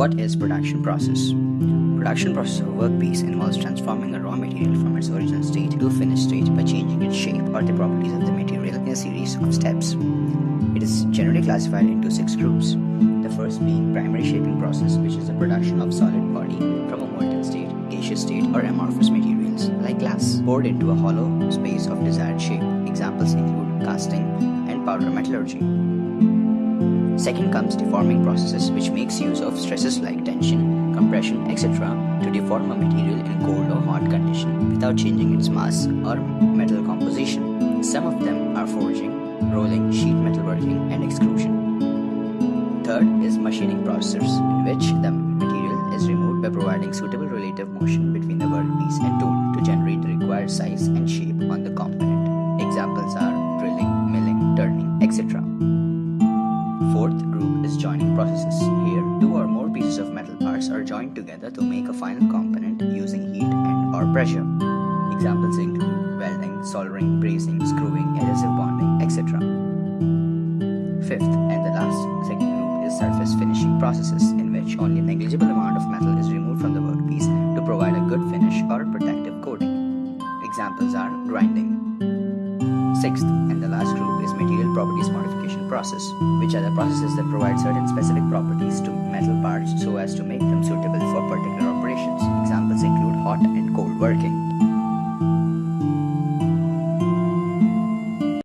What is production process? Production process of a workpiece involves transforming a raw material from its original state to a finished state by changing its shape or the properties of the material in a series of steps. It is generally classified into six groups. The first being primary shaping process, which is the production of solid body from a molten state, gaseous state, or amorphous materials like glass poured into a hollow space of desired shape. Examples include casting and powder metallurgy. Second comes deforming processes, which makes use of stresses like tension, compression, etc. to deform a material in cold or hot condition without changing its mass or metal composition. Some of them are forging, rolling, sheet metalworking, and extrusion. Third is machining processes, in which the material is removed by providing suitable relative motion between the workpiece and tool to generate the required size and shape on the component. Examples are drilling, milling, turning, etc. Fourth group is joining processes. Here, two or more pieces of metal parts are joined together to make a final component using heat and or pressure. Examples include welding, soldering, brazing, screwing, adhesive bonding, etc. Fifth and the last second group is surface finishing processes in which only a negligible amount of metal is removed from the workpiece to provide a good finish or protective coating. Examples are grinding. Sixth and the last group material properties modification process, which are the processes that provide certain specific properties to metal parts so as to make them suitable for particular operations. Examples include hot and cold working.